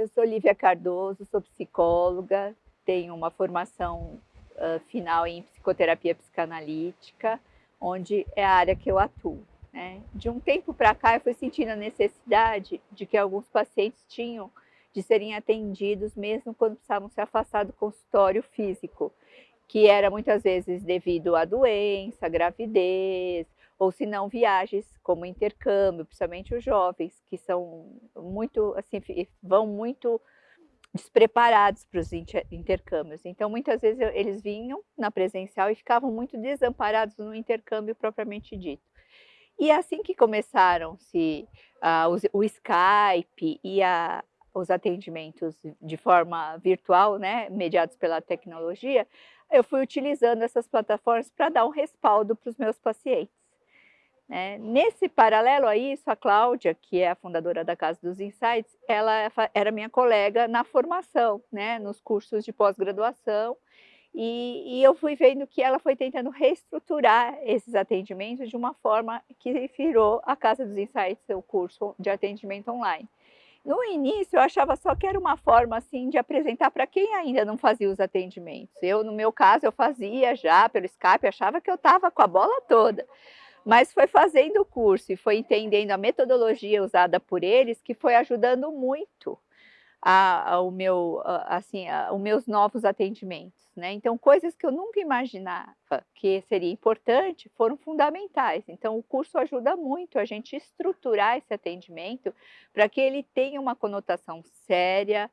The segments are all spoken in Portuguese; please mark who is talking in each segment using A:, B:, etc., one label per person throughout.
A: eu sou Lívia Cardoso, sou psicóloga, tenho uma formação uh, final em psicoterapia psicanalítica, onde é a área que eu atuo. Né? De um tempo para cá, eu fui sentindo a necessidade de que alguns pacientes tinham de serem atendidos mesmo quando precisavam se afastar do consultório físico, que era muitas vezes devido à doença, gravidez, ou se não viagens como intercâmbio, principalmente os jovens, que são muito, assim, vão muito despreparados para os intercâmbios. Então, muitas vezes eles vinham na presencial e ficavam muito desamparados no intercâmbio propriamente dito. E assim que começaram-se uh, o Skype e a, os atendimentos de forma virtual, né, mediados pela tecnologia, eu fui utilizando essas plataformas para dar um respaldo para os meus pacientes. Né? Nesse paralelo a isso, a Cláudia, que é a fundadora da Casa dos Insights, ela era minha colega na formação, né? nos cursos de pós-graduação, e, e, eu fui vendo que ela foi tentando reestruturar esses atendimentos de uma forma que virou a Casa dos Insights, o curso de atendimento online. No início, eu achava só que era uma forma assim de apresentar para quem ainda não fazia os atendimentos. Eu, no meu caso, eu fazia já pelo Skype, achava que eu estava com a bola toda mas foi fazendo o curso e foi entendendo a metodologia usada por eles que foi ajudando muito a, a, o meu, a, assim, a, os meus novos atendimentos. Né? Então, coisas que eu nunca imaginava que seria importante foram fundamentais. Então, o curso ajuda muito a gente estruturar esse atendimento para que ele tenha uma conotação séria,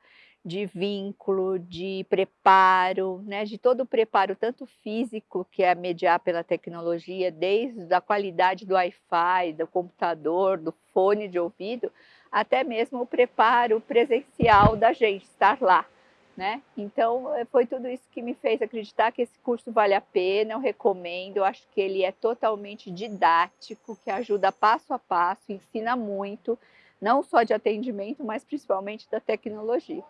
A: de vínculo, de preparo, né, de todo o preparo, tanto físico, que é mediar pela tecnologia, desde a qualidade do Wi-Fi, do computador, do fone de ouvido, até mesmo o preparo presencial da gente estar lá. Né? Então, eh, foi tudo isso que me fez acreditar que esse curso vale a pena, eu recomendo, eu acho que ele é totalmente didático, que ajuda passo a passo, ensina muito, não só de atendimento, mas principalmente da tecnologia.